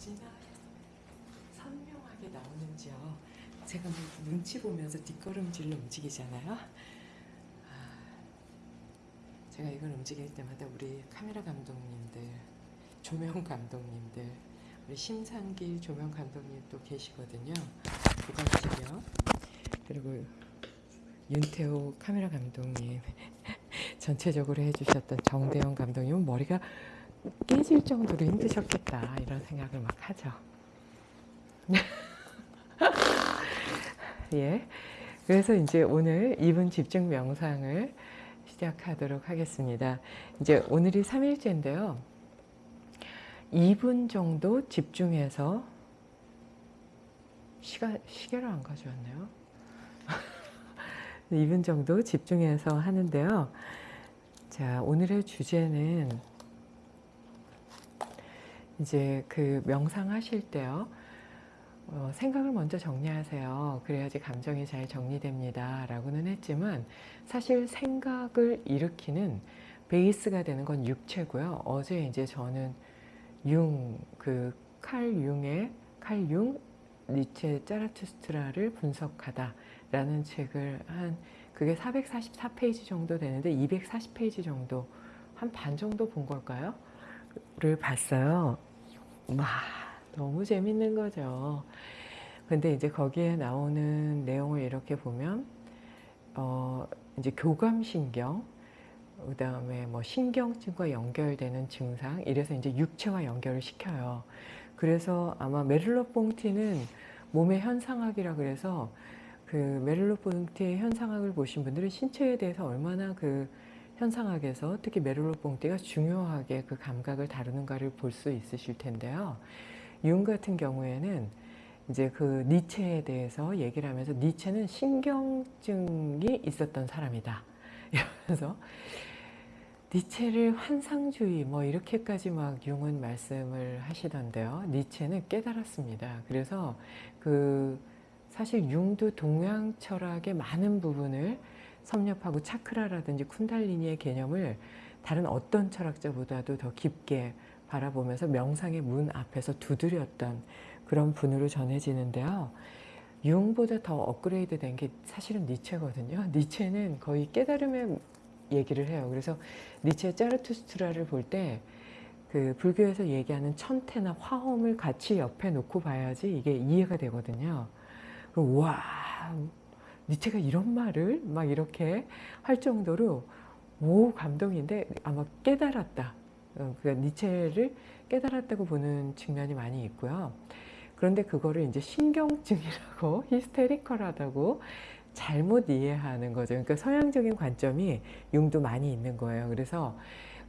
어찌나 선명하게 나오는지요. 제가 뭐 눈치 보면서 뒷걸음질로 움직이잖아요. 아, 제가 이걸 움직일 때마다 우리 카메라 감독님들, 조명 감독님들, 우리 심상길 조명 감독님도 계시거든요. 부각시요 그리고 윤태호 카메라 감독님 전체적으로 해주셨던 정대영 감독님은 머리가 깨질 정도로 힘드셨겠다 이런 생각을 막 하죠. 예. 그래서 이제 오늘 2분 집중 명상을 시작하도록 하겠습니다. 이제 오늘이 3일째인데요. 2분 정도 집중해서 시가, 시계를 안 가져왔네요. 2분 정도 집중해서 하는데요. 자, 오늘의 주제는 이제 그 명상하실 때요. 어, 생각을 먼저 정리하세요. 그래야지 감정이 잘 정리됩니다. 라고는 했지만 사실 생각을 일으키는 베이스가 되는 건 육체고요. 어제 이제 저는 융, 그 칼 융의 칼 융, 니체 짜라투스트라를 분석하다 라는 책을 한 그게 444페이지 정도 되는데 240페이지 정도 한 반 정도 본 걸까요? 를 봤어요. 와 너무 재밌는 거죠. 근데 이제 거기에 나오는 내용을 이렇게 보면 어 이제 교감신경 그 다음에 뭐 신경증과 연결되는 증상 이래서 이제 육체와 연결을 시켜요. 그래서 아마 메를로뽕티는 몸의 현상학이라 그래서 그 메를로뽕티의 현상학을 보신 분들은 신체에 대해서 얼마나 그 현상학에서 특히 메를로뽕티가 중요하게 그 감각을 다루는가를 볼 수 있으실 텐데요. 융 같은 경우에는 이제 그 니체에 대해서 얘기를 하면서 니체는 신경증이 있었던 사람이다. 이러면서 니체를 환상주의 뭐 이렇게까지 막 융은 말씀을 하시던데요. 니체는 깨달았습니다. 그래서 그 사실 융도 동양 철학의 많은 부분을 섭렵하고 차크라라든지 쿤달리니의 개념을 다른 어떤 철학자보다도 더 깊게 바라보면서 명상의 문 앞에서 두드렸던 그런 분으로 전해지는데요. 융보다 더 업그레이드 된 게 사실은 니체거든요. 니체는 거의 깨달음의 얘기를 해요. 그래서 니체의 짜르투스트라를 볼 때 그 불교에서 얘기하는 천태나 화엄을 같이 옆에 놓고 봐야지 이게 이해가 되거든요. 와 니체가 이런 말을 막 이렇게 할 정도로 오 감동인데 아마 깨달았다. 어, 그러니까 니체를 깨달았다고 보는 측면이 많이 있고요. 그런데 그거를 이제 신경증이라고 히스테리컬하다고 잘못 이해하는 거죠. 그러니까 서양적인 관점이 융도 많이 있는 거예요. 그래서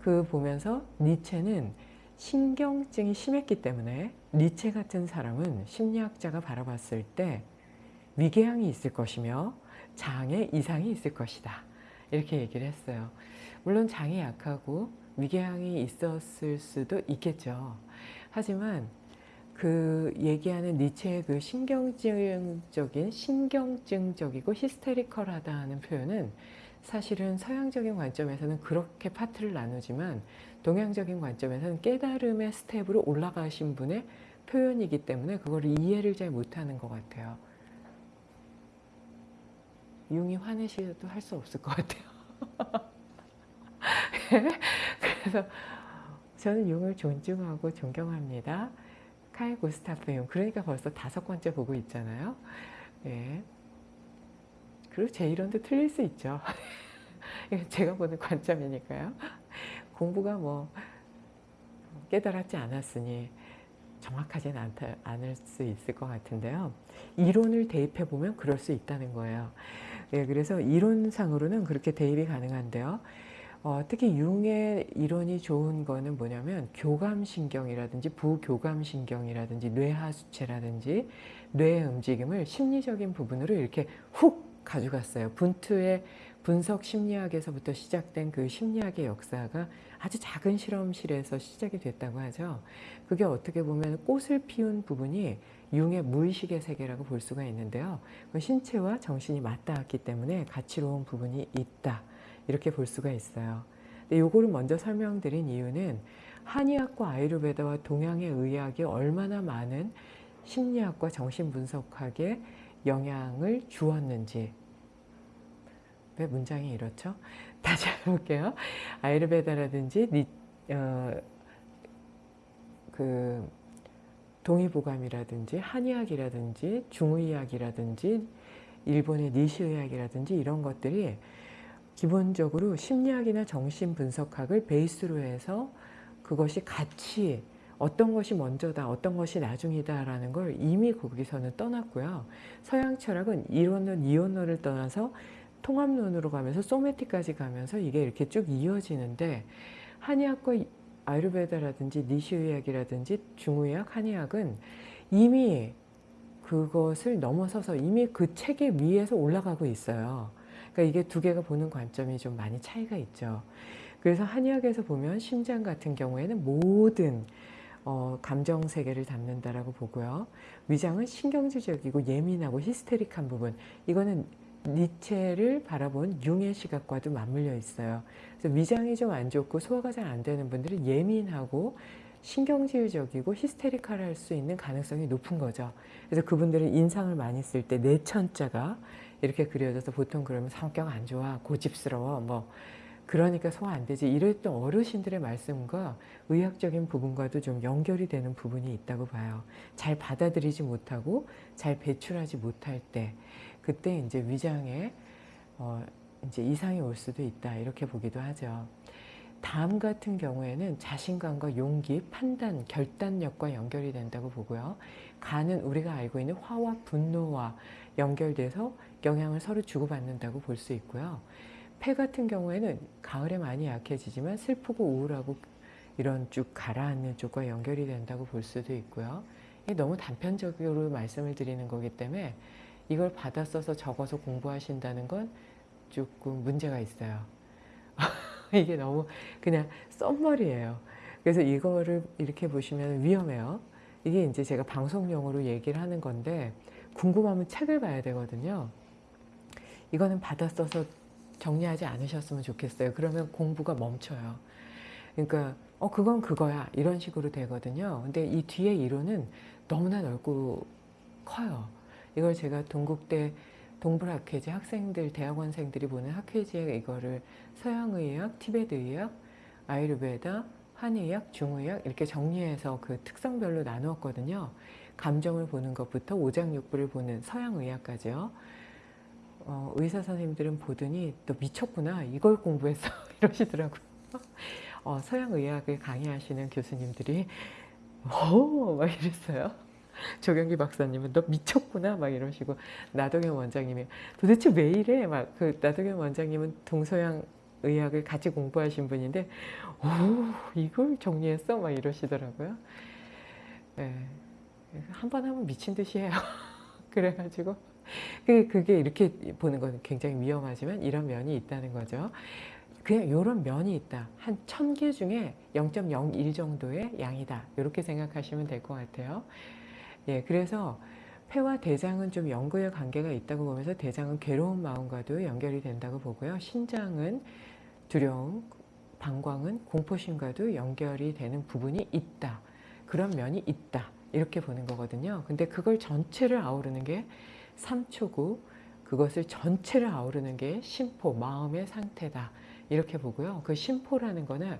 그 보면서 니체는 신경증이 심했기 때문에 니체 같은 사람은 심리학자가 바라봤을 때 위궤양이 있을 것이며 장에 이상이 있을 것이다. 이렇게 얘기를 했어요. 물론 장이 약하고 위궤양이 있었을 수도 있겠죠. 하지만 그 얘기하는 니체의 그 신경증적인 신경증적이고 히스테리컬하다는 표현은 사실은 서양적인 관점에서는 그렇게 파트를 나누지만 동양적인 관점에서는 깨달음의 스텝으로 올라가신 분의 표현이기 때문에 그걸 이해를 잘 못하는 것 같아요. 융이 화내셔도 할 수 없을 것 같아요. 그래서 저는 융을 존중하고 존경합니다. 칼 구스타프 융. 그러니까 벌써 다섯 번째 보고 있잖아요. 예. 그리고 제 이론도 틀릴 수 있죠. 제가 보는 관점이니까요. 공부가 뭐 깨달았지 않았으니 정확하진 않다, 않을 수 있을 것 같은데요. 이론을 대입해 보면 그럴 수 있다는 거예요. 예, 그래서 이론상으로는 그렇게 대입이 가능한데요. 어, 특히 융의 이론이 좋은 거는 뭐냐면 교감신경이라든지 부교감신경이라든지 뇌하수체라든지 뇌의 움직임을 심리적인 부분으로 이렇게 훅 가져갔어요. 분투의 분석 심리학에서부터 시작된 그 심리학의 역사가 아주 작은 실험실에서 시작이 됐다고 하죠. 그게 어떻게 보면 꽃을 피운 부분이 융의 무의식의 세계라고 볼 수가 있는데요. 신체와 정신이 맞닿았기 때문에 가치로운 부분이 있다. 이렇게 볼 수가 있어요. 요거를 먼저 설명드린 이유는 한의학과 아유르베다와 동양의 의학이 얼마나 많은 심리학과 정신분석학에 영향을 주었는지 왜 문장이 이렇죠? 다시 해볼게요. 아이르베다라든지 니, 어, 그 동의보감이라든지 한의학이라든지 중의학이라든지 일본의 니시의학이라든지 이런 것들이 기본적으로 심리학이나 정신분석학을 베이스로 해서 그것이 같이 어떤 것이 먼저다 어떤 것이 나중이다 라는 걸 이미 거기서는 떠났고요 서양 철학은 이론론 이론론을 떠나서 통합론으로 가면서 소매틱까지 가면서 이게 이렇게 쭉 이어지는데 한의학과 아유르베다라든지 니시의학이라든지 중의학, 한의학은 이미 그것을 넘어서서 이미 그 체계 위에서 올라가고 있어요. 그러니까 이게 두 개가 보는 관점이 좀 많이 차이가 있죠. 그래서 한의학에서 보면 심장 같은 경우에는 모든 어, 감정 세계를 담는다라고 보고요. 위장은 신경질적이고 예민하고 히스테릭한 부분. 이거는 니체를 바라본 융의 시각과도 맞물려 있어요. 그래서 위장이 좀 안 좋고 소화가 잘 안 되는 분들은 예민하고 신경질적이고 히스테리칼 할수 있는 가능성이 높은 거죠. 그래서 그분들은 인상을 많이 쓸 때 내천자가 이렇게 그려져서 보통 그러면 성격 안 좋아, 고집스러워, 뭐 그러니까 소화 안 되지 이랬던 어르신들의 말씀과 의학적인 부분과도 좀 연결이 되는 부분이 있다고 봐요. 잘 받아들이지 못하고 잘 배출하지 못할 때 그때 이제 위장에 어 이제 이상이 올 수도 있다 이렇게 보기도 하죠. 다음 같은 경우에는 자신감과 용기, 판단, 결단력과 연결이 된다고 보고요. 간은 우리가 알고 있는 화와 분노와 연결돼서 영향을 서로 주고받는다고 볼 수 있고요. 폐 같은 경우에는 가을에 많이 약해지지만 슬프고 우울하고 이런 쭉 가라앉는 쪽과 연결이 된다고 볼 수도 있고요. 너무 단편적으로 말씀을 드리는 거기 때문에 이걸 받아 써서 적어서 공부하신다는 건 조금 문제가 있어요. 이게 너무 그냥 썸머리예요. 그래서 이거를 이렇게 보시면 위험해요. 이게 이제 제가 방송용으로 얘기를 하는 건데 궁금하면 책을 봐야 되거든요. 이거는 받아 써서 정리하지 않으셨으면 좋겠어요. 그러면 공부가 멈춰요. 그러니까 어 그건 그거야 이런 식으로 되거든요. 근데 이 뒤에 이론은 너무나 넓고 커요. 이걸 제가 동국대 동불학회지 학생들, 대학원생들이 보는 학회지에 이거를 서양의학, 티베트의학, 아이르베다, 한의학, 중의학 이렇게 정리해서 그 특성별로 나누었거든요. 감정을 보는 것부터 오장육부를 보는 서양의학까지요. 어, 의사 선생님들은 보더니 또 미쳤구나 이걸 공부했어 이러시더라고요. 어, 서양의학을 강의하시는 교수님들이 오막 이랬어요. 조경기 박사님은 너 미쳤구나 막 이러시고 나동현 원장님이 도대체 왜 이래 막 그 나동현 원장님은 동서양 의학을 같이 공부하신 분인데 오 이걸 정리했어 막 이러시더라고요. 네. 한번 하면 미친 듯이 해요. 그래가지고 그게 이렇게 보는 건 굉장히 위험하지만 이런 면이 있다는 거죠. 그냥 이런 면이 있다. 한 천 개 중에 0.01 정도의 양이다. 이렇게 생각하시면 될 것 같아요. 예, 그래서 폐와 대장은 좀 연구의 관계가 있다고 보면서 대장은 괴로운 마음과도 연결이 된다고 보고요. 신장은 두려움, 방광은 공포심과도 연결이 되는 부분이 있다. 그런 면이 있다. 이렇게 보는 거거든요. 근데 그걸 전체를 아우르는 게 삼초구, 그것을 전체를 아우르는 게 심포, 마음의 상태다. 이렇게 보고요. 그 심포라는 거는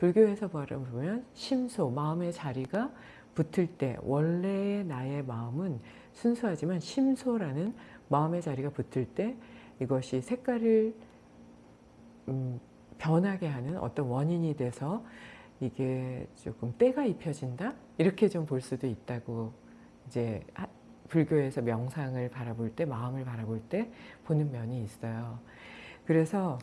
불교에서 보면 심소, 마음의 자리가 붙을 때 원래의 나의 마음은 순수하지만 심소라는 마음의 자리가 붙을 때 이것이 색깔을 음, 변하게 하는 어떤 원인이 돼서 이게 조금 때가 입혀진다 이렇게 좀 볼 수도 있다고 이제 불교에서 명상을 바라볼 때 마음을 바라볼 때 보는 면이 있어요. 그래서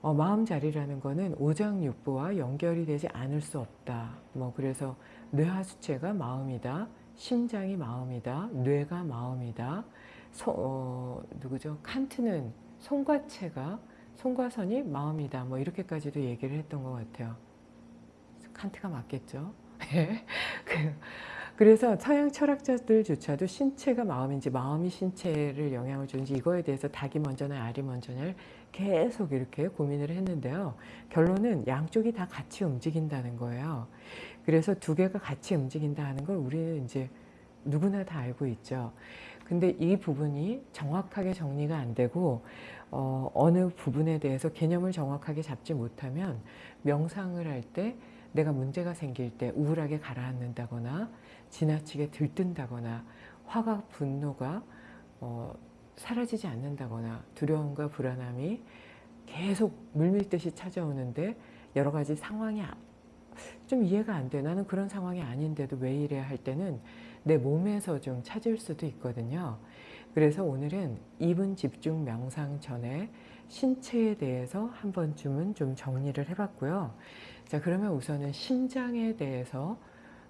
어, 마음 자리라는 거는 오장육부와 연결이 되지 않을 수 없다. 뭐 그래서 뇌하수체가 마음이다. 심장이 마음이다. 뇌가 마음이다. 소, 어, 누구죠? 칸트는 송과체가 송과선이 마음이다. 뭐 이렇게까지도 얘기를 했던 것 같아요. 칸트가 맞겠죠? 예. 그, 그래서 서양 철학자들조차도 신체가 마음인지 마음이 신체를 영향을 주는지 이거에 대해서 닭이 먼저냐 알이 먼저냐를 계속 이렇게 고민을 했는데요. 결론은 양쪽이 다 같이 움직인다는 거예요. 그래서 두 개가 같이 움직인다 하는 걸 우리는 이제 누구나 다 알고 있죠. 근데 이 부분이 정확하게 정리가 안 되고 어, 어느 부분에 대해서 개념을 정확하게 잡지 못하면 명상을 할 때 내가 문제가 생길 때 우울하게 가라앉는다거나 지나치게 들뜬다거나 화가 분노가 어, 사라지지 않는다거나 두려움과 불안함이 계속 물밀듯이 찾아오는데 여러 가지 상황이 아- 좀 이해가 안 돼. 나는 그런 상황이 아닌데도 왜 이래 할 때는 내 몸에서 좀 찾을 수도 있거든요. 그래서 오늘은 2분 집중 명상 전에 신체에 대해서 한 번쯤은 좀 정리를 해봤고요. 자, 그러면 우선은 심장에 대해서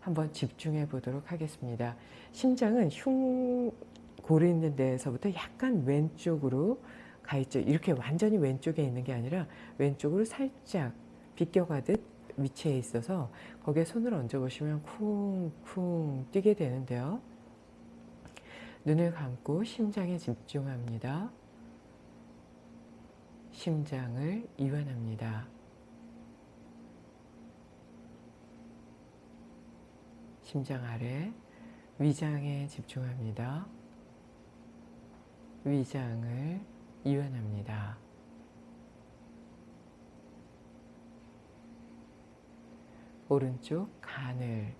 한번 집중해 보도록 하겠습니다. 심장은 흉골이 있는 데에서부터 약간 왼쪽으로 가 있죠. 이렇게 완전히 왼쪽에 있는 게 아니라 왼쪽으로 살짝 비껴가듯 위치해 있어서 거기에 손을 얹어 보시면 쿵쿵 뛰게 되는데요. 눈을 감고 심장에 집중합니다. 심장을 이완합니다. 심장 아래 위장에 집중합니다. 위장을 이완합니다. 오른쪽 간을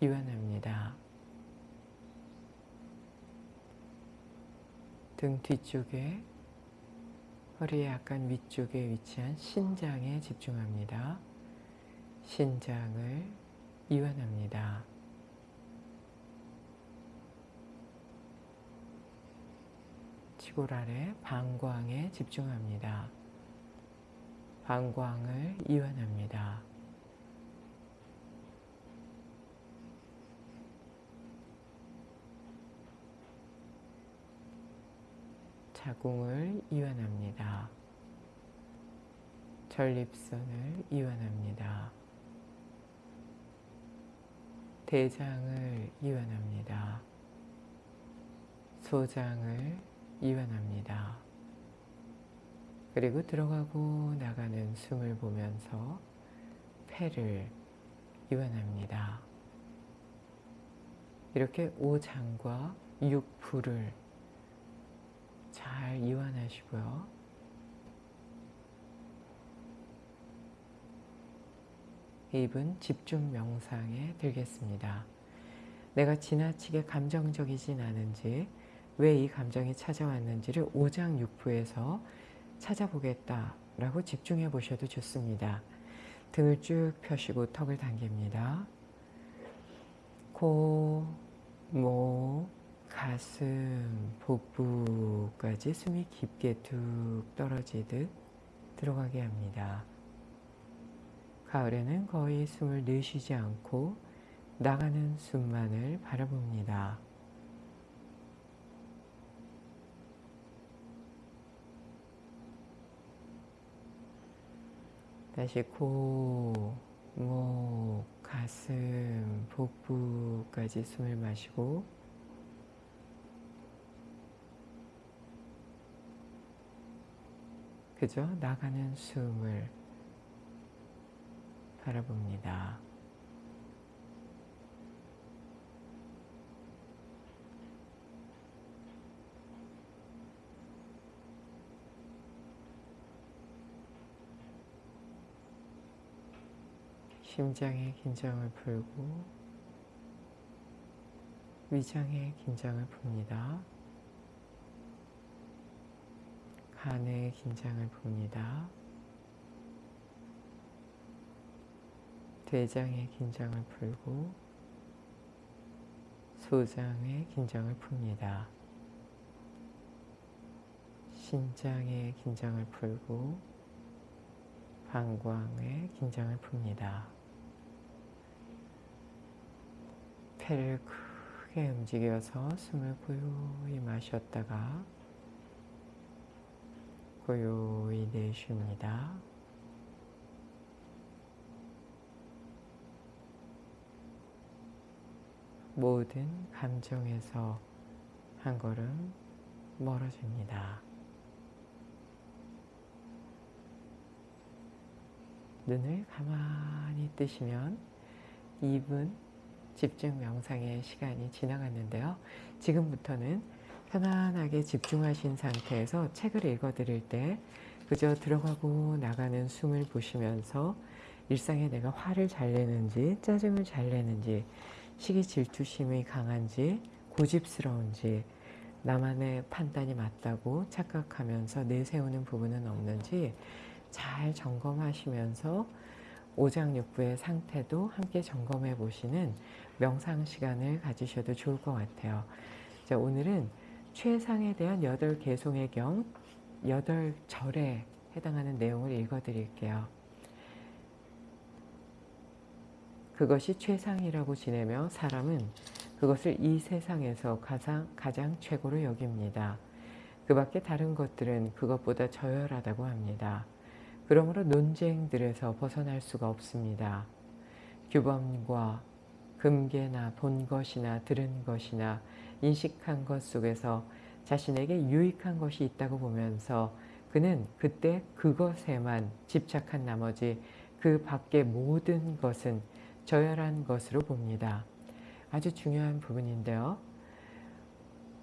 이완합니다. 등 뒤쪽에 허리 약간 위쪽에 위치한 신장에 집중합니다. 신장을 이완합니다. 치골 아래 방광에 집중합니다. 방광을 이완합니다. 자궁을 이완합니다. 전립선을 이완합니다. 대장을 이완합니다. 소장을 이완합니다. 그리고 들어가고 나가는 숨을 보면서 폐를 이완합니다. 이렇게 오장과 육부를 잘 이완하시고요. 입은 집중 명상에 들겠습니다. 내가 지나치게 감정적이진 않은지 왜 이 감정이 찾아왔는지를 오장육부에서 찾아보겠다라고 집중해 보셔도 좋습니다. 등을 쭉 펴시고 턱을 당깁니다. 코, 목, 가슴, 복부까지 숨이 깊게 툭 떨어지듯 들어가게 합니다. 가을에는 거의 숨을 내쉬지 않고 나가는 숨만을 바라봅니다. 다시 코, 목, 가슴, 복부까지 숨을 마시고 그저 나가는 숨을 바라봅니다. 심장의 긴장을 풀고 위장의 긴장을 풉니다. 간의 긴장을 풉니다. 대장의 긴장을 풀고 소장의 긴장을 풉니다. 신장의 긴장을 풀고 방광의 긴장을 풉니다. 폐를 크게 움직여서 숨을 고요히 마셨다가 고요히 내쉽니다. 모든 감정에서 한 걸음 멀어집니다. 눈을 가만히 뜨시면 2분 집중 명상의 시간이 지나갔는데요. 지금부터는 편안하게 집중하신 상태에서 책을 읽어 드릴 때 그저 들어가고 나가는 숨을 보시면서 일상에 내가 화를 잘 내는지 짜증을 잘 내는지 시기 질투심이 강한지 고집스러운지 나만의 판단이 맞다고 착각하면서 내세우는 부분은 없는지 잘 점검하시면서 오장육부의 상태도 함께 점검해 보시는 명상 시간을 가지셔도 좋을 것 같아요. 자, 오늘은 최상에 대한 여덟 개송의 경 여덟 절에 해당하는 내용을 읽어 드릴게요. 그것이 최상이라고 지내며 사람은 그것을 이 세상에서 가장, 가장 최고로 여깁니다. 그 밖에 다른 것들은 그것보다 저열하다고 합니다. 그러므로 논쟁들에서 벗어날 수가 없습니다. 규범과 금계나 본 것이나 들은 것이나 인식한 것 속에서 자신에게 유익한 것이 있다고 보면서 그는 그때 그것에만 집착한 나머지 그 밖의 모든 것은 저열한 것으로 봅니다. 아주 중요한 부분인데요.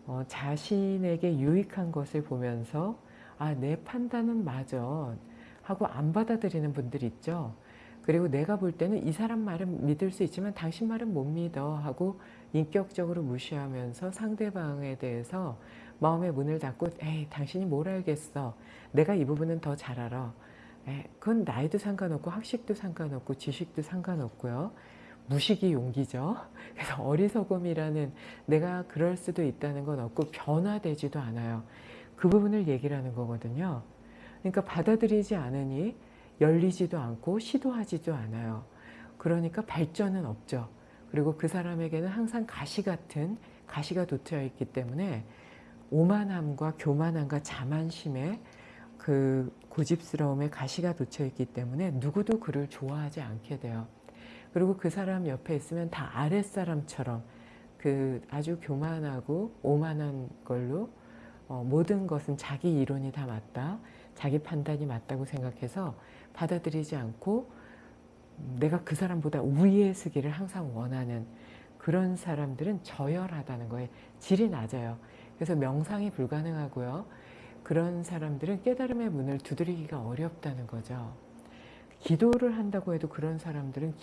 어, 자신에게 유익한 것을 보면서 아, 내 판단은 맞아 하고 안 받아들이는 분들 있죠. 그리고 내가 볼 때는 이 사람 말은 믿을 수 있지만 당신 말은 못 믿어 하고 인격적으로 무시하면서 상대방에 대해서 마음의 문을 닫고 에이 당신이 뭘 알겠어? 내가 이 부분은 더 잘 알아. 에이, 그건 나이도 상관없고 학식도 상관없고 지식도 상관없고요. 무식이 용기죠. 그래서 어리석음이라는 내가 그럴 수도 있다는 건 없고 변화되지도 않아요. 그 부분을 얘기를 하는 거거든요. 그러니까 받아들이지 않으니 열리지도 않고 시도하지도 않아요. 그러니까 발전은 없죠. 그리고 그 사람에게는 항상 가시 같은 가시가 돋여 있기 때문에 오만함과 교만함과 자만심에 그 고집스러움에 가시가 돋여 있기 때문에 누구도 그를 좋아하지 않게 돼요. 그리고 그 사람 옆에 있으면 다 아랫사람처럼 그 아주 교만하고 오만한 걸로 어, 모든 것은 자기 이론이 다 맞다. 자기 판단이 맞다고 생각해서 받아들이지 않고 내가 그 사람보다 위에 서기를 항상 원하는 그런 사람들은 저열하다는 거에 질이 낮아요. 그래서 명상이 불가능하고요. 그런 사람들은 깨달음의 문을 두드리기가 어렵다는 거죠. 기도를 한다고 해도 그런 사람들은